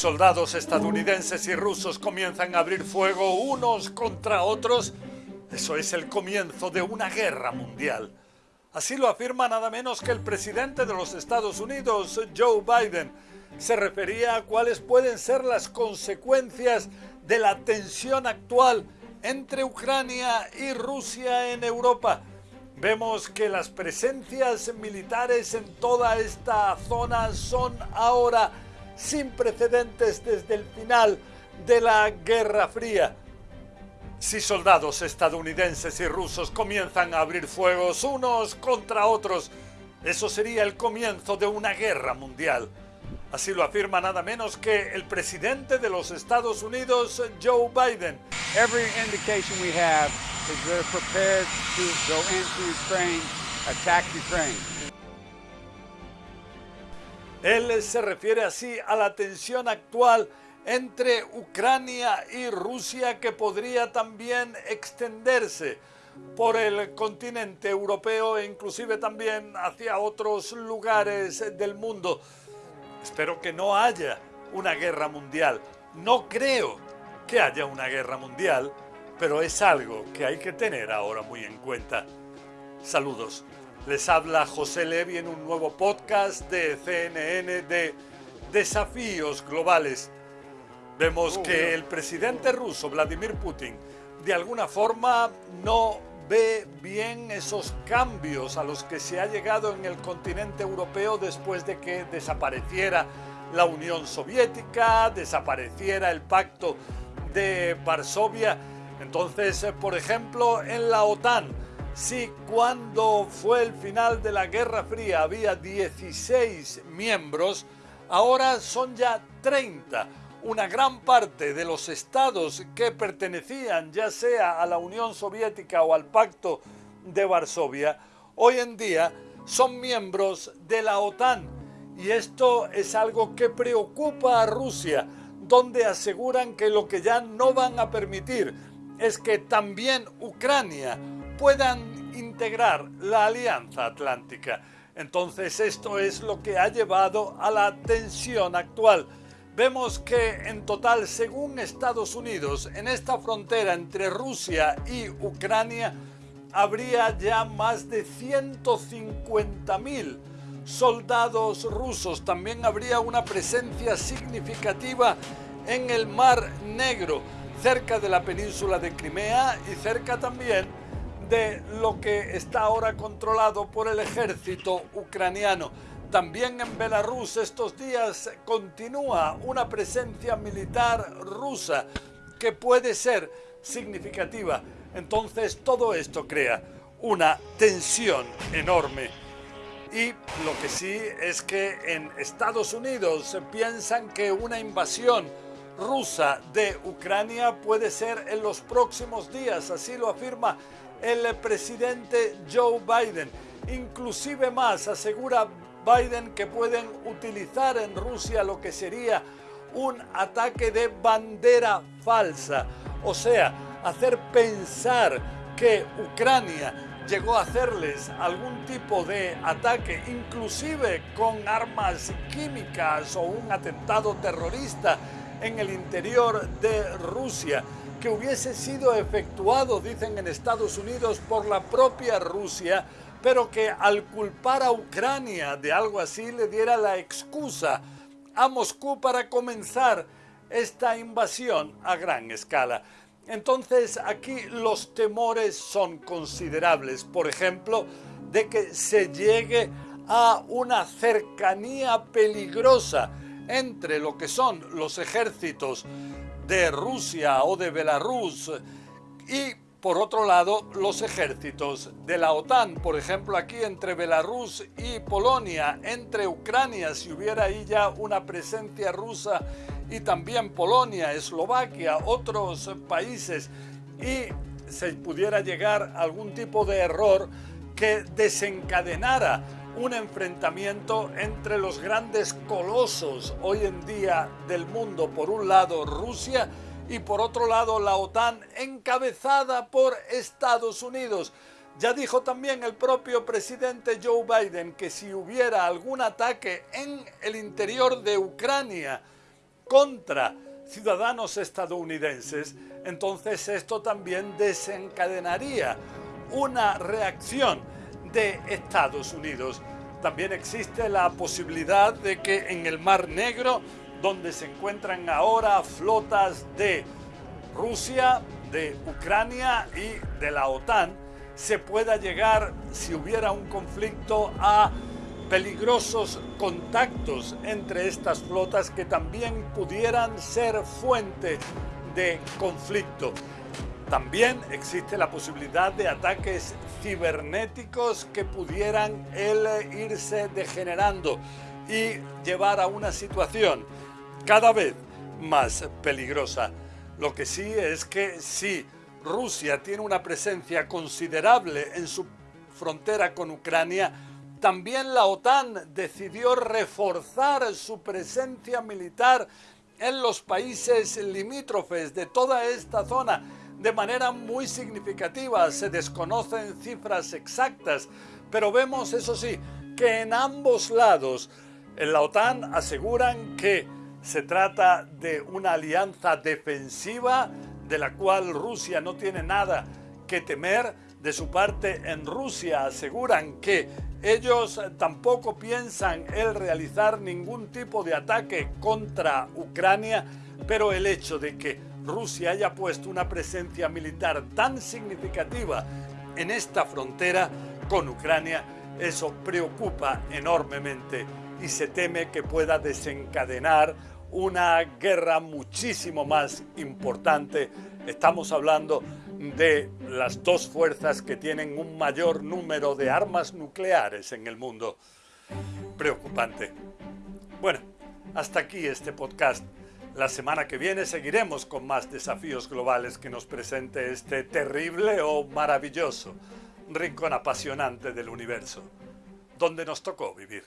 Soldados estadounidenses y rusos comienzan a abrir fuego unos contra otros. Eso es el comienzo de una guerra mundial. Así lo afirma nada menos que el presidente de los Estados Unidos, Joe Biden. Se refería a cuáles pueden ser las consecuencias de la tensión actual entre Ucrania y Rusia en Europa. Vemos que las presencias militares en toda esta zona son ahora sin precedentes desde el final de la Guerra Fría. Si soldados estadounidenses y rusos comienzan a abrir fuegos unos contra otros, eso sería el comienzo de una guerra mundial. Así lo afirma nada menos que el presidente de los Estados Unidos, Joe Biden. Every indication we have is they're prepared to go into Ukraine, attack Ukraine. Él se refiere así a la tensión actual entre Ucrania y Rusia que podría también extenderse por el continente europeo e inclusive también hacia otros lugares del mundo. Espero que no haya una guerra mundial. No creo que haya una guerra mundial, pero es algo que hay que tener ahora muy en cuenta. Saludos. Les habla José Levi en un nuevo podcast de CNN de Desafíos Globales. Vemos Oh, que el presidente ruso Vladimir Putin de alguna forma no ve bien esos cambios a los que se ha llegado en el continente europeo después de que desapareciera la Unión Soviética, desapareciera el pacto de Varsovia. Entonces, por ejemplo, en la OTAN, si cuando fue el final de la Guerra Fría había 16 miembros, ahora son ya 30. Una gran parte de los estados que pertenecían ya sea a la Unión Soviética o al Pacto de Varsovia, hoy en día son miembros de la OTAN. Y esto es algo que preocupa a Rusia, donde aseguran que lo que ya no van a permitir es que también Ucrania puedan integrar la Alianza Atlántica. Entonces esto es lo que ha llevado a la tensión actual. Vemos que en total, según Estados Unidos, en esta frontera entre Rusia y Ucrania, habría ya más de 150.000 soldados rusos. También habría una presencia significativa en el Mar Negro, cerca de la península de Crimea y cerca también de lo que está ahora controlado por el ejército ucraniano. También en Belarus estos días continúa una presencia militar rusa que puede ser significativa. Entonces todo esto crea una tensión enorme. Y lo que sí es que en Estados Unidos piensan que una invasión rusa de Ucrania puede ser en los próximos días, así lo afirma el presidente Joe Biden. Inclusive más, asegura Biden que pueden utilizar en Rusia lo que sería un ataque de bandera falsa, o sea, hacer pensar que Ucrania llegó a hacerles algún tipo de ataque, inclusive con armas químicas o un atentado terrorista en el interior de Rusia, que hubiese sido efectuado, dicen en Estados Unidos, por la propia Rusia, pero que al culpar a Ucrania de algo así le diera la excusa a Moscú para comenzar esta invasión a gran escala. Entonces aquí los temores son considerables, por ejemplo, de que se llegue a una cercanía peligrosa entre lo que son los ejércitos de Rusia o de Belarus y por otro lado los ejércitos de la OTAN, por ejemplo aquí entre Belarus y Polonia, entre Ucrania, si hubiera ahí ya una presencia rusa y también Polonia, Eslovaquia, otros países y se pudiera llegar algún tipo de error que desencadenara un enfrentamiento entre los grandes colosos hoy en día del mundo, por un lado Rusia y por otro lado la OTAN encabezada por Estados Unidos. Ya dijo también el propio presidente Joe Biden que si hubiera algún ataque en el interior de Ucrania, contra ciudadanos estadounidenses, entonces esto también desencadenaría una reacción de Estados Unidos. También existe la posibilidad de que en el Mar Negro, donde se encuentran ahora flotas de Rusia, de Ucrania y de la OTAN, se pueda llegar, si hubiera un conflicto, a peligrosos contactos entre estas flotas que también pudieran ser fuente de conflicto. También existe la posibilidad de ataques cibernéticos que pudieran irse degenerando y llevar a una situación cada vez más peligrosa. Lo que sí es que si Rusia tiene una presencia considerable en su frontera con Ucrania, también la OTAN decidió reforzar su presencia militar en los países limítrofes de toda esta zona de manera muy significativa. Se desconocen cifras exactas, pero vemos, eso sí, que en ambos lados en la OTAN aseguran que se trata de una alianza defensiva de la cual Rusia no tiene nada que temer. De su parte, en Rusia aseguran que ellos tampoco piensan el realizar ningún tipo de ataque contra Ucrania, pero el hecho de que Rusia haya puesto una presencia militar tan significativa en esta frontera con Ucrania, eso preocupa enormemente y se teme que pueda desencadenar una guerra muchísimo más importante. Estamos hablando de las dos fuerzas que tienen un mayor número de armas nucleares en el mundo. Preocupante. Bueno, hasta aquí este podcast. La semana que viene seguiremos con más desafíos globales que nos presente este terrible o maravilloso rincón apasionante del universo, donde nos tocó vivir.